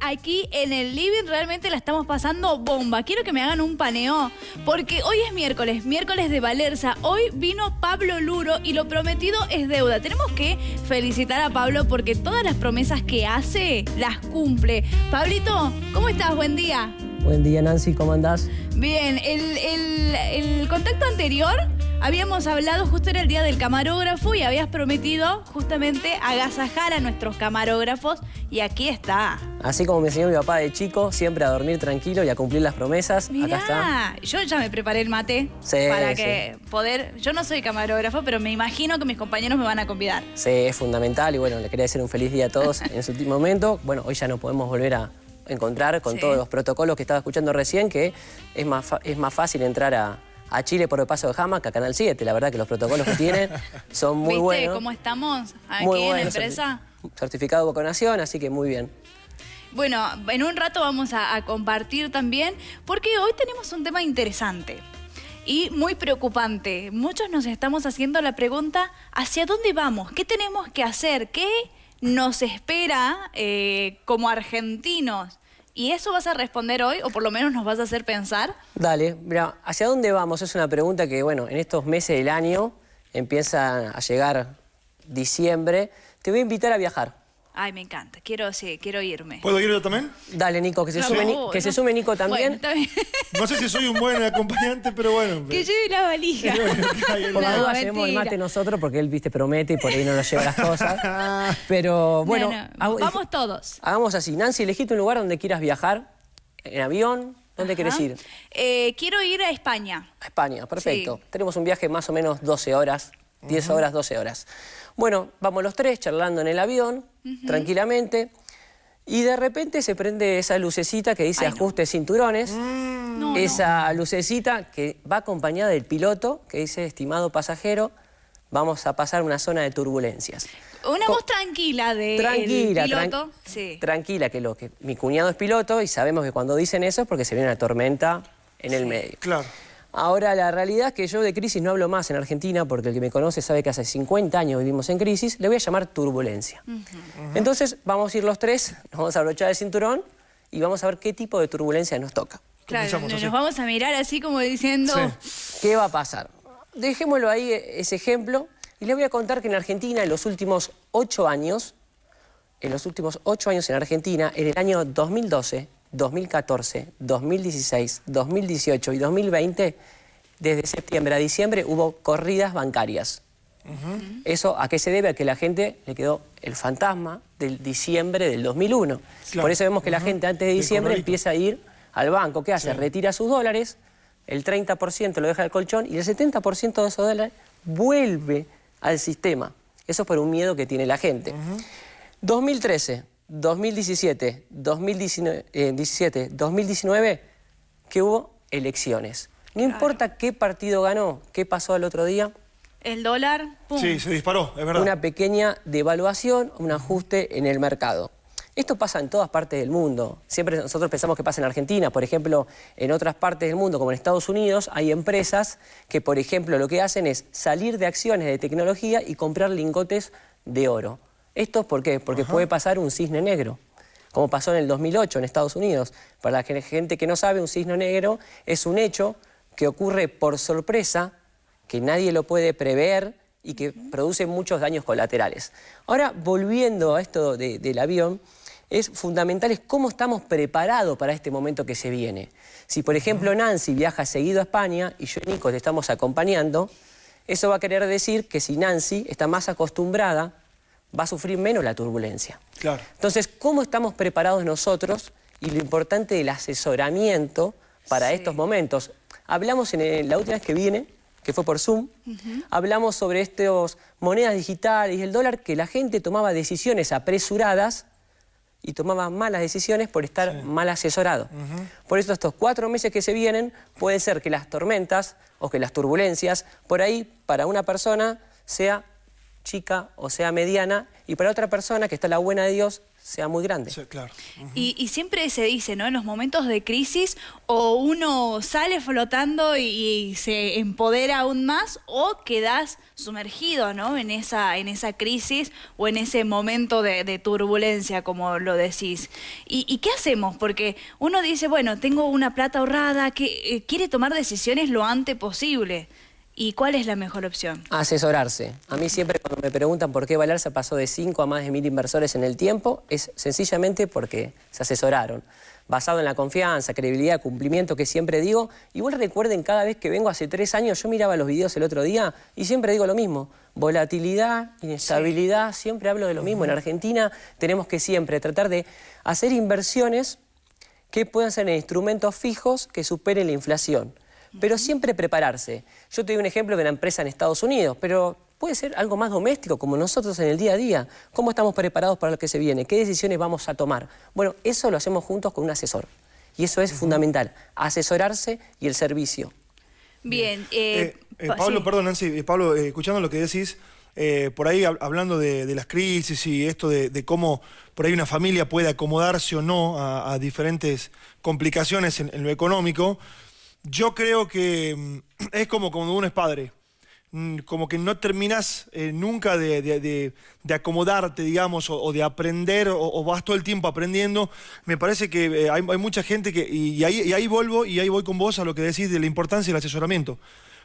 aquí en el living realmente la estamos pasando bomba. Quiero que me hagan un paneo, porque hoy es miércoles, miércoles de Valerza. Hoy vino Pablo Luro y lo prometido es deuda. Tenemos que felicitar a Pablo porque todas las promesas que hace las cumple. Pablito, ¿cómo estás? Buen día. Buen día, Nancy, ¿cómo andás? Bien, el, el contacto anterior Habíamos hablado justo en el día del camarógrafo y habías prometido justamente agasajar a nuestros camarógrafos y aquí está. Así como me enseñó mi papá de chico, siempre a dormir tranquilo y a cumplir las promesas. Acá está. Yo ya me preparé el mate para que poder... Yo no soy camarógrafo, pero me imagino que mis compañeros me van a convidar. Sí, es fundamental y bueno, le quería decir un feliz día a todos en su último momento. Bueno, hoy ya no podemos volver a encontrar con todos los protocolos que estaba escuchando recién, que es más, es más fácil entrar a, a Chile por el paso de Jamac, a Canal 7. La verdad que los protocolos que tienen son muy buenos. ¿Viste cómo estamos aquí en la empresa? Certificado de vacunación, así que muy bien. Bueno, en un rato vamos a, compartir también, porque hoy tenemos un tema interesante y muy preocupante. Muchos nos estamos haciendo la pregunta, ¿hacia dónde vamos? ¿Qué tenemos que hacer? ¿Qué nos espera eh, como argentinos? ¿Y eso vas a responder hoy o por lo menos nos vas a hacer pensar? Dale, mira, ¿hacia dónde vamos? Es una pregunta que, bueno, en estos meses del año empieza a llegar diciembre. Te voy a invitar a viajar. Ay, me encanta. Quiero, sí, quiero irme. ¿Puedo ir yo también? Dale, Nico, que se, sume, que se sume Nico también. No sé si soy un buen acompañante, pero bueno. Que lleve la valija. por la duda llevemos el mate nosotros, porque él, viste, promete y por ahí no nos lleva las cosas. Pero bueno. vamos todos. Hagamos así. Nancy, elegiste un lugar donde quieras viajar. En avión. ¿Dónde quieres ir? Eh, quiero ir a España. A España, perfecto. Tenemos un viaje más o menos 12 horas. 10 horas, 12 horas. Bueno, vamos los tres charlando en el avión, tranquilamente, y de repente se prende esa lucecita que dice ajuste cinturones, mm. esa lucecita que va acompañada del piloto, que dice estimado pasajero, vamos a pasar una zona de turbulencias. Una voz tranquila de tranquila, piloto. Tranquila, que, lo, que mi cuñado es piloto y sabemos que cuando dicen eso es porque se viene una tormenta en el medio. Claro. Ahora, la realidad es que yo de crisis no hablo más en Argentina, porque el que me conoce sabe que hace 50 años vivimos en crisis, le voy a llamar turbulencia. Entonces, vamos a ir los tres, nos vamos a abrochar el cinturón y vamos a ver qué tipo de turbulencia nos toca. Claro, nos vamos a mirar así como diciendo... ¿Qué va a pasar? Dejémoslo ahí, ese ejemplo, y les voy a contar que en Argentina, en los últimos ocho años, en los últimos ocho años en Argentina, en el año 2012, 2014, 2016, 2018 y 2020, desde septiembre a diciembre hubo corridas bancarias. ¿Eso a qué se debe? A que la gente le quedó el fantasma del diciembre del 2001. Por eso vemos que la gente antes de diciembre empieza a ir al banco. ¿Qué hace? Retira sus dólares, el 30% lo deja al colchón y el 70% de esos dólares vuelve al sistema. Eso es por un miedo que tiene la gente. 2013, 2017, 2017, 2019, que hubo elecciones. No importa qué partido ganó, qué pasó al otro día. El dólar, ¡pum! Sí, se disparó, es verdad. Una pequeña devaluación, un ajuste en el mercado. Esto pasa en todas partes del mundo. Siempre nosotros pensamos que pasa en Argentina. Por ejemplo, en otras partes del mundo, como en Estados Unidos, hay empresas que, por ejemplo, lo que hacen es salir de acciones de tecnología y comprar lingotes de oro. ¿Esto por qué? Porque puede pasar un cisne negro, como pasó en el 2008 en Estados Unidos. Para la gente que no sabe, un cisne negro es un hecho que ocurre por sorpresa, que nadie lo puede prever y que produce muchos daños colaterales. Ahora, volviendo a esto del avión, es fundamental es cómo estamos preparados para este momento que se viene. Si, por ejemplo, Nancy viaja seguido a España y yo y Nico te estamos acompañando, eso va a querer decir que si Nancy está más acostumbrada va a sufrir menos la turbulencia. Claro. Entonces, ¿cómo estamos preparados nosotros? Y lo importante del asesoramiento para estos momentos. Hablamos en la última vez que viene, que fue por Zoom, hablamos sobre estas monedas digitales y el dólar, que la gente tomaba decisiones apresuradas y tomaba malas decisiones por estar mal asesorado. Por eso estos cuatro meses que se vienen, puede ser que las tormentas o que las turbulencias, por ahí, para una persona, sea chica o sea mediana, y para otra persona que está la buena de Dios sea muy grande. claro. y, siempre se dice, ¿no? En los momentos de crisis, o uno sale flotando y, se empodera aún más, o quedas sumergido, ¿no? En esa, en esa crisis o en ese momento de, turbulencia, como lo decís. ¿Y, qué hacemos? Porque uno dice, bueno, tengo una plata ahorrada, que eh, quiere tomar decisiones lo antes posible. ¿Y cuál es la mejor opción? Asesorarse. A mí siempre cuando me preguntan por qué Valerza pasó de 5 a más de mil inversores en el tiempo, es sencillamente porque se asesoraron. Basado en la confianza, credibilidad, cumplimiento que siempre digo. Igual recuerden, cada vez que vengo hace tres años, yo miraba los videos el otro día y siempre digo lo mismo. Volatilidad, inestabilidad, siempre hablo de lo mismo. En Argentina tenemos que siempre tratar de hacer inversiones que puedan ser en instrumentos fijos que superen la inflación pero siempre prepararse. Yo te doy un ejemplo de una empresa en Estados Unidos, pero puede ser algo más doméstico, como nosotros en el día a día. ¿Cómo estamos preparados para lo que se viene? ¿Qué decisiones vamos a tomar? Bueno, eso lo hacemos juntos con un asesor. Y eso es fundamental, asesorarse y el servicio. Bien. Eh, eh, eh, Pablo, perdón, Nancy, Pablo, escuchando lo que decís, por ahí hablando de, las crisis y esto de, cómo por ahí una familia puede acomodarse o no a, diferentes complicaciones en, lo económico, yo creo que mm, es como cuando uno es padre. Mm, como que no terminas eh, nunca de, acomodarte, digamos, o, de aprender, o, vas todo el tiempo aprendiendo. Me parece que eh, hay, mucha gente que. Y, ahí, vuelvo y ahí voy con vos a lo que decís de la importancia del asesoramiento.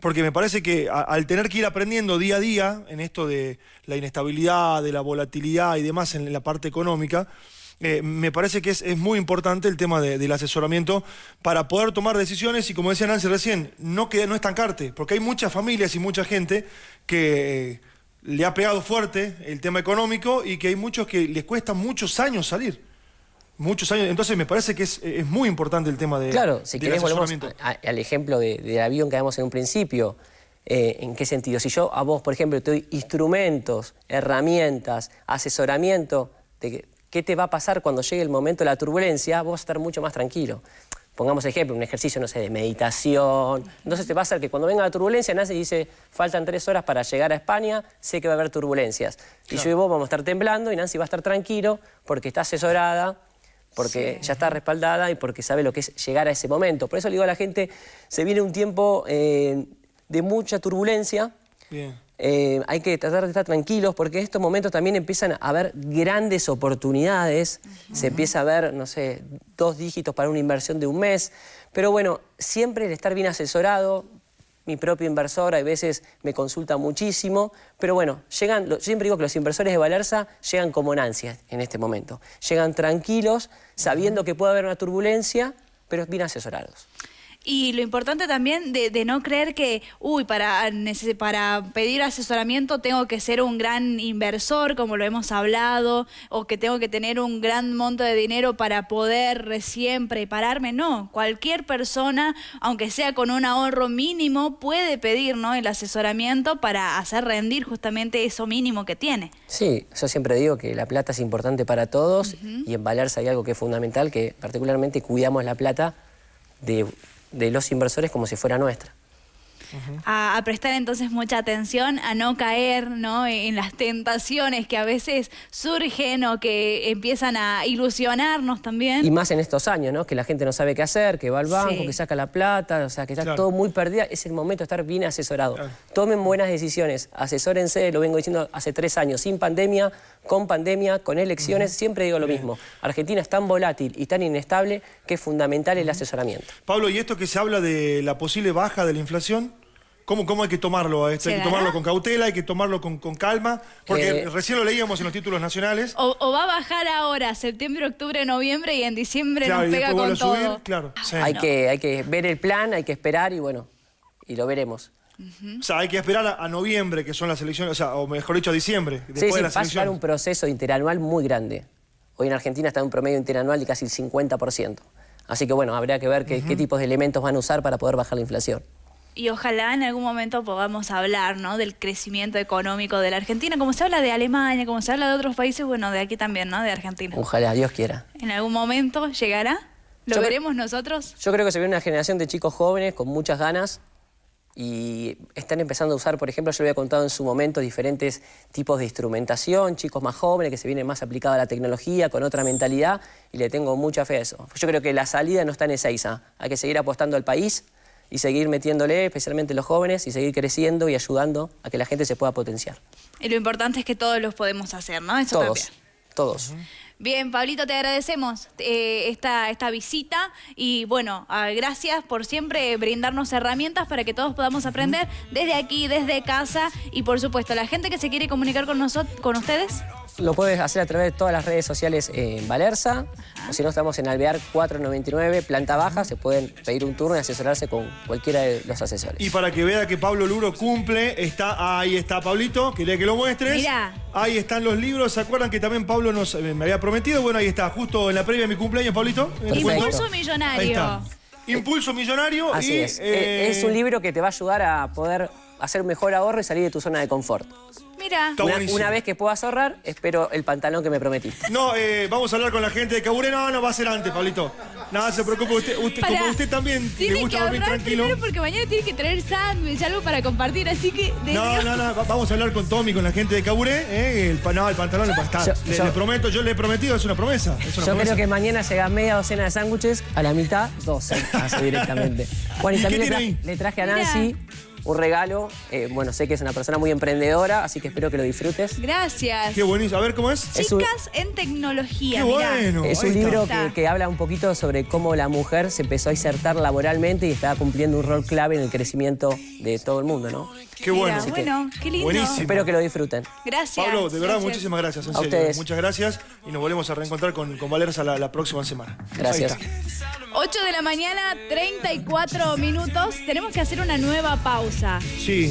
Porque me parece que al tener que ir aprendiendo día a día en esto de la inestabilidad, de la volatilidad y demás en la parte económica, eh, me parece que es, muy importante el tema del asesoramiento para poder tomar decisiones y como decía Nancy recién, no, que, no estancarte, porque hay muchas familias y mucha gente que le ha pegado fuerte el tema económico y que hay muchos que les cuesta muchos años salir. Muchos años, entonces me parece que es, muy importante el tema de, claro, si querés volvemos al ejemplo del avión que damos en un principio. Eh, ¿En qué sentido? Si yo a vos, por ejemplo, te doy instrumentos, herramientas, asesoramiento, de, qué te va a pasar cuando llegue el momento de la turbulencia, vos vas a estar mucho más tranquilo. Pongamos ejemplo, un ejercicio, no sé, de meditación. Entonces te va a hacer que cuando venga la turbulencia, Nancy dice, faltan tres horas para llegar a España, sé que va a haber turbulencias. Y yo y vos vamos a estar temblando y Nancy va a estar tranquilo porque está asesorada, porque ya está respaldada y porque sabe lo que es llegar a ese momento. Por eso le digo a la gente, se viene un tiempo eh, de mucha turbulencia. Bien. Eh, hay que tratar de estar tranquilos porque en estos momentos también empiezan a haber grandes oportunidades, se empieza a ver, no sé, dos dígitos para una inversión de un mes, pero bueno, siempre el estar bien asesorado, mi propio inversor a veces me consulta muchísimo, pero bueno, llegan, siempre digo que los inversores de Valerza llegan como Nancy en este momento, llegan tranquilos, sabiendo que puede haber una turbulencia, pero bien asesorados. Y lo importante también de, no creer que, uy, para, para pedir asesoramiento tengo que ser un gran inversor, como lo hemos hablado, o que tengo que tener un gran monto de dinero para poder recién prepararme. No, cualquier persona, aunque sea con un ahorro mínimo, puede pedir ¿no? el asesoramiento para hacer rendir justamente eso mínimo que tiene. Sí, yo siempre digo que la plata es importante para todos y en Valerse hay algo que es fundamental, que particularmente cuidamos la plata de de los inversores como si fuera nuestra a, prestar entonces mucha atención, a no caer ¿no? en las tentaciones que a veces surgen o que empiezan a ilusionarnos también. Y más en estos años, ¿no? que la gente no sabe qué hacer, que va al banco, que saca la plata, o sea, que está todo muy perdido. Es el momento de estar bien asesorado. Tomen buenas decisiones, asesórense, lo vengo diciendo hace tres años, sin pandemia, con pandemia, con elecciones, siempre digo lo mismo. Argentina es tan volátil y tan inestable que es fundamental el asesoramiento. Pablo, ¿y esto que se habla de la posible baja de la inflación? ¿Cómo, ¿Cómo, hay que tomarlo? Hay que tomarlo con cautela, hay que tomarlo con, calma, porque recién lo leíamos en los títulos nacionales. O, va a bajar ahora, septiembre, octubre, noviembre, y en diciembre nos pega con todo. claro, hay, que, hay que ver el plan, hay que esperar y bueno, y lo veremos. O sea, hay que esperar a, noviembre, que son las elecciones, o sea, o mejor dicho, a diciembre, después sí, sí, va a ser un proceso interanual muy grande. Hoy en Argentina está en un promedio interanual de casi el 50%. Así que bueno, habría que ver qué tipos de elementos van a usar para poder bajar la inflación y ojalá en algún momento podamos hablar ¿no? del crecimiento económico de la Argentina, como se habla de Alemania, como se habla de otros países, bueno, de aquí también, ¿no? De Argentina. Ojalá, Dios quiera. ¿En algún momento llegará? ¿Lo veremos nosotros? Yo creo que se viene una generación de chicos jóvenes con muchas ganas y están empezando a usar, por ejemplo, yo le había contado en su momento diferentes tipos de instrumentación, chicos más jóvenes que se vienen más aplicados a la tecnología, con otra mentalidad, y le tengo mucha fe a eso. Yo creo que la salida no está en Ezeiza, hay que seguir apostando al país y seguir metiéndole, especialmente los jóvenes, y seguir creciendo y ayudando a que la gente se pueda potenciar. Y lo importante es que todos los podemos hacer, ¿no? Eso todos, también. todos. Bien, Pablito, te agradecemos eh, esta, esta visita y bueno, ah, gracias por siempre brindarnos herramientas para que todos podamos aprender desde aquí, desde casa y por supuesto, la gente que se quiere comunicar con nosotros, con ustedes. Lo puedes hacer a través de todas las redes sociales en Valerza, o si no estamos en Alvear 499, planta baja, se pueden pedir un turno y asesorarse con cualquiera de los asesores. Y para que vea que Pablo Luro cumple, está ahí está Pablito, quería que lo muestres. Mirá. Ahí están los libros, ¿se acuerdan que también Pablo nos eh, me había prometido? Bueno, ahí está, justo en la previa de mi cumpleaños, Pablito. Impulso Ahí millonario. está. Impulso millonario Así y es. eh, Eh, es un libro que te va a ayudar a poder hacer un mejor ahorro y salir de tu zona de confort. Mira, una vez que puedas ahorrar, espero el pantalón que me prometiste. No, eh, vamos a hablar con la gente de Caburé. No, no, va a ser antes, Pablito. Nada, se preocupe. Usted, usted- como usted también le tiene que gusta dormir ahorrar tranquilo. primero porque mañana tiene que traer sándwich, algo para compartir, así que... de No, Dios- no, no, va- vamos a hablar con Tommy, con la gente de Caburé. eh, el, no, el pantalón le. Yo- le, yo- le prometo, yo le he prometido, es una promesa. Es una Yo promesa. creo que mañana llega media docena de sándwiches, a la mitad, 12, así directamente. Bueno, y ¿Y también qué le, tiene tra- le traje a. Nancy un regalo. Eh, bueno, sé que es una persona muy emprendedora, así que espero que lo disfrutes. Gracias. Qué buenísimo. A ver cómo es. Es un- Chicas en tecnología, Qué mirá. bueno. Es un libro que, que habla un poquito sobre cómo la mujer se empezó a insertar laboralmente y está cumpliendo un rol clave en el crecimiento de todo el mundo, ¿no? Qué bueno. Bueno, qué lindo. Buenísimo. Espero que lo disfruten. Gracias. Pablo, de verdad, gracias. muchísimas gracias. En A serio. ustedes. Muchas gracias. Y nos volvemos a reencontrar con, con Valerza la, la próxima semana. Gracias. Ahí está. 8 de la mañana, 34 minutos. Tenemos que hacer una nueva pausa. Sí.